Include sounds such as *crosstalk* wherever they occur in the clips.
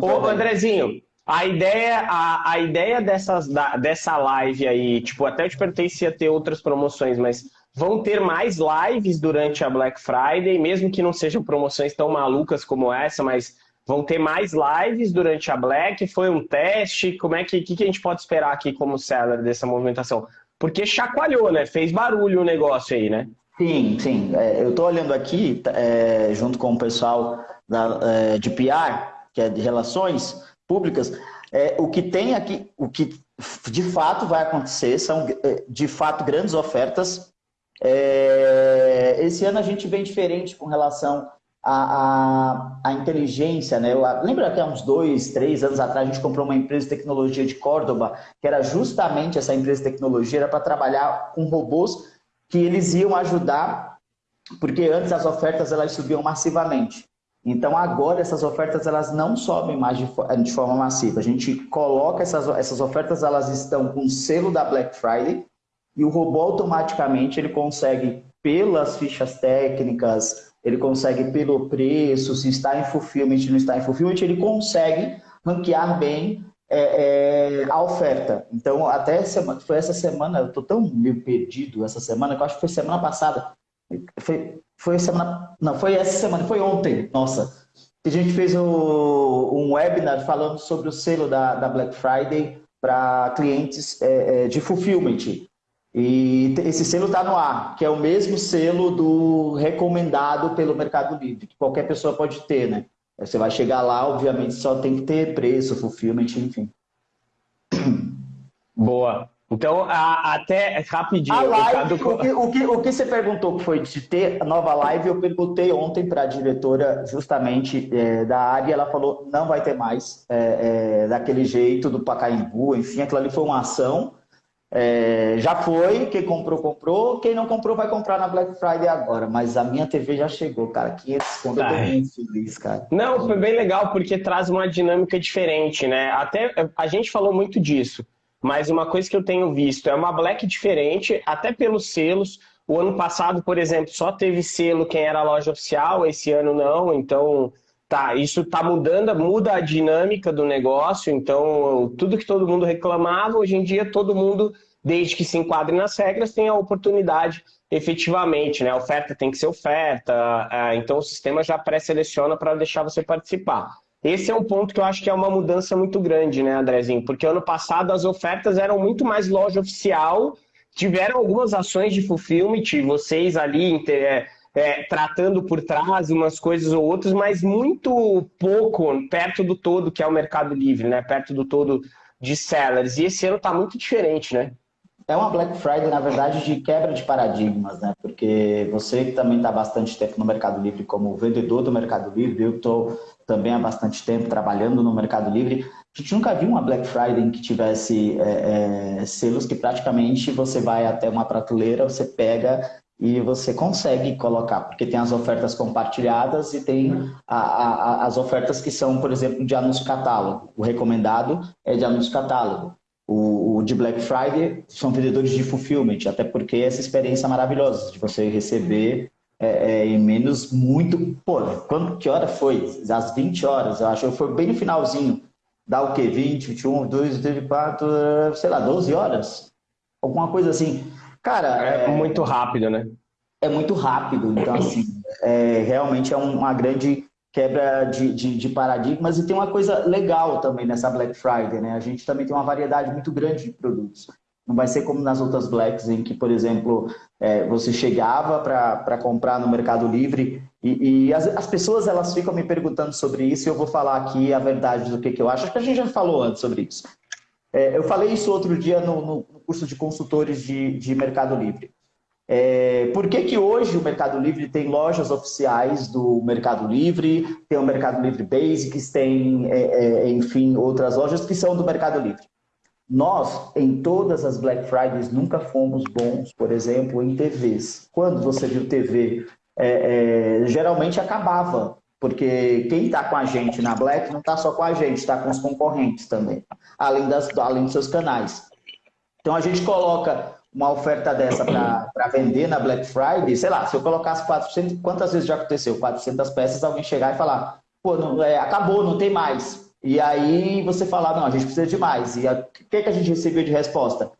Ô, Andrezinho, a ideia, a, a ideia dessas, da, dessa live aí, tipo, até eu te perguntei se ia ter outras promoções, mas vão ter mais lives durante a Black Friday, mesmo que não sejam promoções tão malucas como essa, mas vão ter mais lives durante a Black? Foi um teste? Como é que, que, que a gente pode esperar aqui como seller dessa movimentação? Porque chacoalhou, né? Fez barulho o negócio aí, né? Sim, sim. É, eu estou olhando aqui, é, junto com o pessoal da, é, de PR, que é de relações públicas, é, o que tem aqui, o que de fato vai acontecer são, é, de fato, grandes ofertas. É, esse ano a gente vem diferente com relação à, inteligência, né? Eu, lembra que há uns dois, três anos atrás a gente comprou uma empresa de tecnologia de Córdoba, que era justamente essa empresa de tecnologia, era para trabalhar com robôs que eles iam ajudar, porque antes as ofertas elas subiam massivamente. Então agora essas ofertas elas não sobem mais de, de forma massiva. A gente coloca essas, essas ofertas, elas estão com o selo da Black Friday e o robô automaticamente ele consegue pelas fichas técnicas, ele consegue pelo preço, se está em fulfillment, não está em fulfillment, ele consegue ranquear bem é, é, a oferta. Então, até semana, foi essa semana, eu estou tão meio perdido essa semana, que eu acho que foi semana passada, foi, foi semana. Não, foi essa semana, foi ontem, nossa. A gente fez o, um webinar falando sobre o selo da, da Black Friday para clientes é, é, de fulfillment. E esse selo está no ar, que é o mesmo selo do recomendado pelo Mercado Livre, que qualquer pessoa pode ter, né? Você vai chegar lá, obviamente, só tem que ter preço, fulfillment, enfim. Boa. Então, a, até rapidinho. A live, o, que, o, que, o que você perguntou que foi de ter a nova live, eu perguntei ontem para a diretora justamente é, da área, ela falou não vai ter mais é, é, daquele jeito do Pacaembu, enfim, aquilo ali foi uma ação. É, já foi, quem comprou, comprou, quem não comprou vai comprar na Black Friday agora, mas a minha TV já chegou, cara, 500 conto, eu tô muito feliz, cara. Não, foi bem legal porque traz uma dinâmica diferente, né? Até a gente falou muito disso. Mas uma coisa que eu tenho visto é uma Black diferente, até pelos selos. O ano passado, por exemplo, só teve selo quem era loja oficial, esse ano não, então tá, isso tá mudando, muda a dinâmica do negócio, então tudo que todo mundo reclamava, hoje em dia todo mundo, desde que se enquadre nas regras, tem a oportunidade efetivamente, né? A oferta tem que ser oferta, é, então o sistema já pré-seleciona para deixar você participar. Esse é um ponto que eu acho que é uma mudança muito grande, né, Andrezinho? Porque ano passado as ofertas eram muito mais loja oficial, tiveram algumas ações de fulfillment, vocês ali é, é, tratando por trás umas coisas ou outras, mas muito pouco perto do todo que é o Mercado Livre, né? Perto do todo de sellers. E esse ano está muito diferente, né? É uma Black Friday, na verdade, de quebra de paradigmas, né? Porque você que também está bastante tempo no Mercado Livre como vendedor do Mercado Livre, eu estou também há bastante tempo trabalhando no Mercado Livre. A gente nunca viu uma Black Friday em que tivesse é, é, selos que praticamente você vai até uma prateleira, você pega e você consegue colocar, porque tem as ofertas compartilhadas e tem a, a, as ofertas que são, por exemplo, de anúncio catálogo. O recomendado é de anúncio catálogo. O, de Black Friday são vendedores de fulfillment, até porque essa experiência maravilhosa de você receber é, é, em menos muito. Pô, quando, que hora foi? Às 20 horas, eu acho. Foi bem no finalzinho. Dá o quê? 20, 21, 2, 24, sei lá, 12 horas? Alguma coisa assim. Cara. É, é muito rápido, né? É muito rápido. Então, assim, é, realmente é uma grande quebra de, de, de, paradigmas e tem uma coisa legal também nessa Black Friday, né? A gente também tem uma variedade muito grande de produtos. Não vai ser como nas outras Blacks, em que, por exemplo, é, você chegava para comprar no Mercado Livre e, e as, as, pessoas elas ficam me perguntando sobre isso e eu vou falar aqui a verdade do que, que eu acho. Acho que a gente já falou antes sobre isso. É, eu falei isso outro dia no, no curso de consultores de, de Mercado Livre. É, por que, que hoje o Mercado Livre tem lojas oficiais do Mercado Livre, tem o Mercado Livre Basics, tem, é, é, enfim, outras lojas que são do Mercado Livre? Nós, em todas as Black Fridays, nunca fomos bons, por exemplo, em TVs. Quando você viu TV, é, é, geralmente acabava, porque quem está com a gente na Black não está só com a gente, está com os concorrentes também, além, das, além dos seus canais. Então a gente coloca uma oferta dessa para vender na Black Friday, sei lá, se eu colocasse 400, quantas vezes já aconteceu? 400 peças, alguém chegar e falar, pô, não, é, acabou, não tem mais. E aí você fala, não, a gente precisa de mais. E o que, que a gente recebeu de resposta?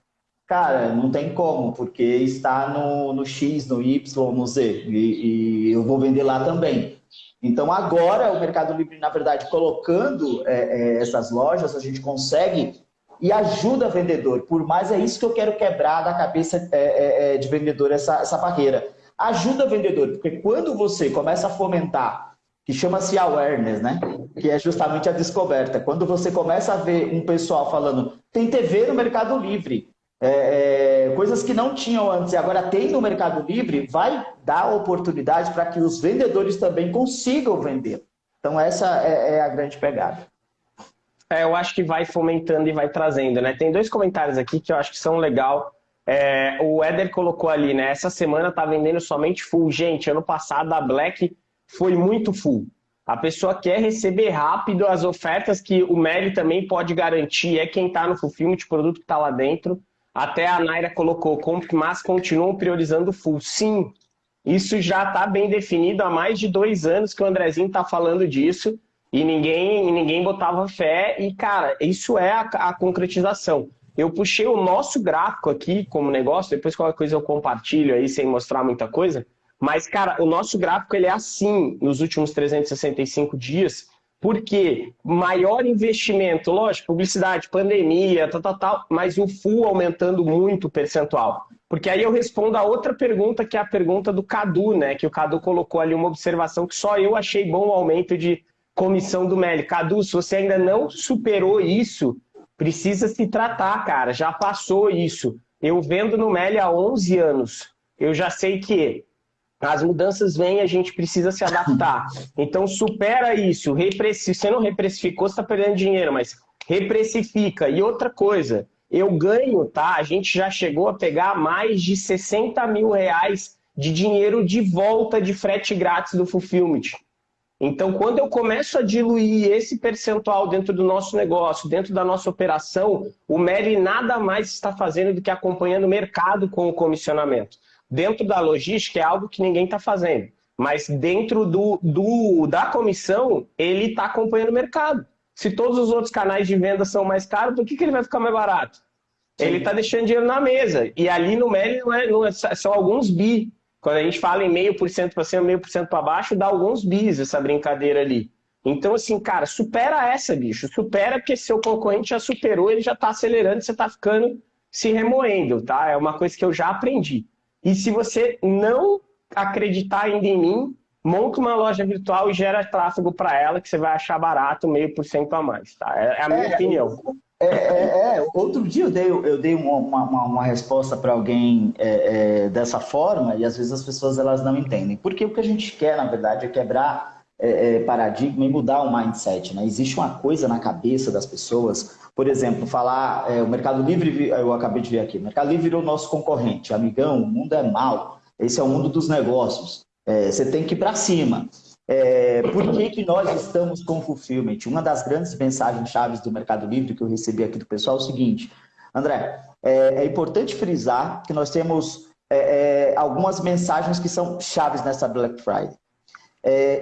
Cara, não tem como, porque está no, no X, no Y, no Z, e, e eu vou vender lá também. Então, agora, o Mercado Livre, na verdade, colocando é, é, essas lojas, a gente consegue e ajuda vendedor. Por mais é isso que eu quero quebrar da cabeça é, é, é, de vendedor, essa, essa barreira. Ajuda vendedor, porque quando você começa a fomentar, que chama-se awareness, né? Que é justamente a descoberta. Quando você começa a ver um pessoal falando, tem TV no Mercado Livre, é, é, coisas que não tinham antes e agora tem no Mercado Livre, vai dar oportunidade para que os vendedores também consigam vender. Então essa é, é a grande pegada. É, eu acho que vai fomentando e vai trazendo, né? Tem dois comentários aqui que eu acho que são legal. É, o Éder colocou ali, né? Essa semana tá vendendo somente full. Gente, ano passado a Black foi muito full. A pessoa quer receber rápido as ofertas que o Meli também pode garantir, é quem está no fulfillment, o produto que está lá dentro. Até a Naira colocou, mas continuam priorizando full. Sim, isso já está bem definido há mais de dois anos que o Andrezinho está falando disso e ninguém, ninguém botava fé. E, cara, isso é a, a concretização. Eu puxei o nosso gráfico aqui como negócio, depois qualquer coisa eu compartilho aí sem mostrar muita coisa. Mas, cara, o nosso gráfico ele é assim nos últimos 365 dias, porque maior investimento, lógico, publicidade, pandemia, tal, tal, tal, mas o full aumentando muito o percentual. Porque aí eu respondo a outra pergunta, que é a pergunta do Cadu, né? Que o Cadu colocou ali uma observação que só eu achei bom o aumento de comissão do Meli. Cadu, se você ainda não superou isso, precisa se tratar, cara. Já passou isso. Eu vendo no Meli há 11 anos. Eu já sei que as mudanças vêm e a gente precisa se adaptar. *laughs* Então supera isso. Se você não reprecificou, você está perdendo dinheiro, mas reprecifica. E outra coisa, eu ganho, tá? A gente já chegou a pegar mais de 60 mil reais de dinheiro de volta de frete grátis do Fulfillment. Então, quando eu começo a diluir esse percentual dentro do nosso negócio, dentro da nossa operação, o Meli nada mais está fazendo do que acompanhando o mercado com o comissionamento. Dentro da logística é algo que ninguém está fazendo, mas dentro do, do da comissão, ele está acompanhando o mercado. Se todos os outros canais de venda são mais caros, por que, que ele vai ficar mais barato? Sim. Ele está deixando dinheiro na mesa. E ali no Meli não é, não é, são alguns bi. Quando a gente fala em meio por cento para cima, meio por cento para baixo, dá alguns bis essa brincadeira ali. Então, assim, cara, supera essa, bicho. Supera porque seu concorrente já superou, ele já está acelerando, você está ficando se remoendo, tá? É uma coisa que eu já aprendi. E se você não acreditar ainda em mim, monta uma loja virtual e gera tráfego para ela que você vai achar barato meio por cento a mais, tá? É, é a minha é, opinião. É, é, é, outro dia eu dei, eu dei uma, uma, uma resposta para alguém é, é, dessa forma e às vezes as pessoas elas não entendem. Porque o que a gente quer, na verdade, é quebrar paradigma e mudar o mindset. Né? Existe uma coisa na cabeça das pessoas por exemplo, falar, é, o Mercado Livre, eu acabei de ver aqui, o Mercado Livre virou nosso concorrente, amigão, o mundo é mal, esse é o mundo dos negócios, é, você tem que ir para cima. É, por que, que nós estamos com Fulfillment? Uma das grandes mensagens chaves do Mercado Livre que eu recebi aqui do pessoal é o seguinte, André, é, é importante frisar que nós temos é, é, algumas mensagens que são chaves nessa Black Friday.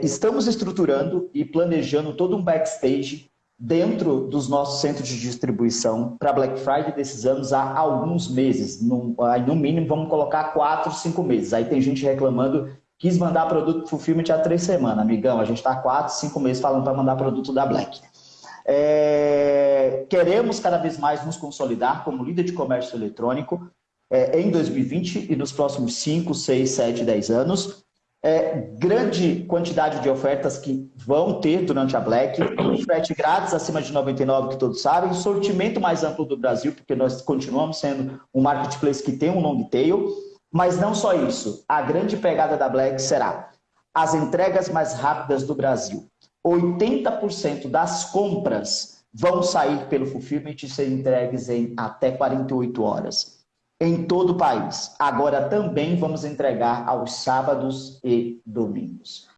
estamos estruturando e planejando todo um backstage dentro dos nossos centros de distribuição para Black Friday desses anos há alguns meses. No, no mínimo, vamos colocar quatro, cinco meses. Aí tem gente reclamando, quis mandar produto fulfillment há três semanas. Amigão, a gente está quatro, cinco meses falando para mandar produto da Black. É, queremos cada vez mais nos consolidar como líder de comércio eletrônico é, em 2020 e nos próximos 5, 6, 7, 10 anos é, grande quantidade de ofertas que vão ter durante a Black, frete grátis acima de 99, que todos sabem, sortimento mais amplo do Brasil, porque nós continuamos sendo um marketplace que tem um long tail, mas não só isso, a grande pegada da Black será as entregas mais rápidas do Brasil. 80% das compras vão sair pelo fulfillment e ser entregues em até 48 horas em todo o país. Agora também vamos entregar aos sábados e domingos.